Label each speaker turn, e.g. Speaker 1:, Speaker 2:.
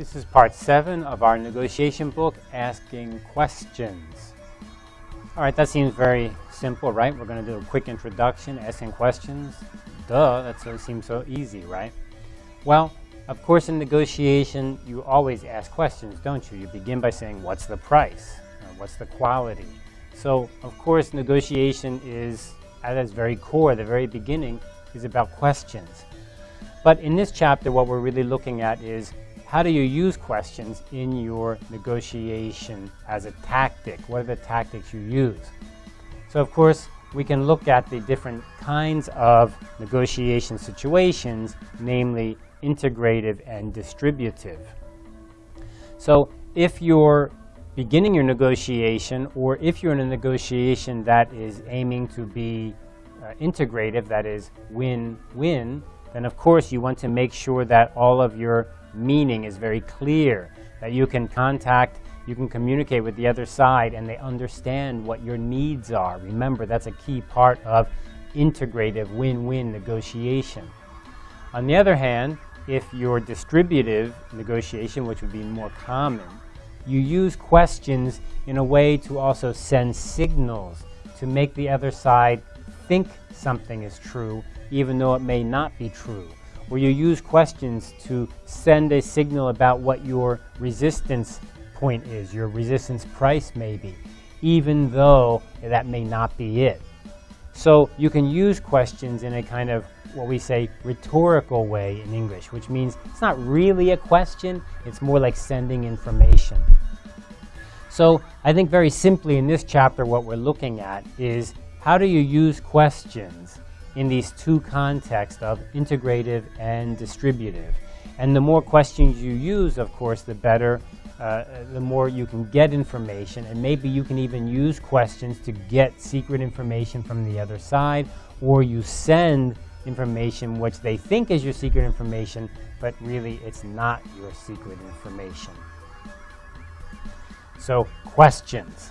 Speaker 1: This is part seven of our negotiation book, Asking Questions. All right, that seems very simple, right? We're going to do a quick introduction, asking questions. Duh, that seems so easy, right? Well, of course, in negotiation, you always ask questions, don't you? You begin by saying, what's the price? Uh, what's the quality? So, of course, negotiation is, at its very core, the very beginning, is about questions. But in this chapter, what we're really looking at is how do you use questions in your negotiation as a tactic? What are the tactics you use? So of course, we can look at the different kinds of negotiation situations, namely integrative and distributive. So if you're beginning your negotiation or if you're in a negotiation that is aiming to be uh, integrative, that is win-win, then of course you want to make sure that all of your meaning is very clear, that you can contact, you can communicate with the other side and they understand what your needs are. Remember, that's a key part of integrative win-win negotiation. On the other hand, if you're distributive negotiation, which would be more common, you use questions in a way to also send signals to make the other side think something is true, even though it may not be true. Or you use questions to send a signal about what your resistance point is, your resistance price maybe, even though that may not be it. So you can use questions in a kind of what we say rhetorical way in English, which means it's not really a question, it's more like sending information. So I think very simply in this chapter what we're looking at is how do you use questions in these two contexts of integrative and distributive. And the more questions you use, of course, the better, uh, the more you can get information. And maybe you can even use questions to get secret information from the other side, or you send information which they think is your secret information, but really it's not your secret information. So questions.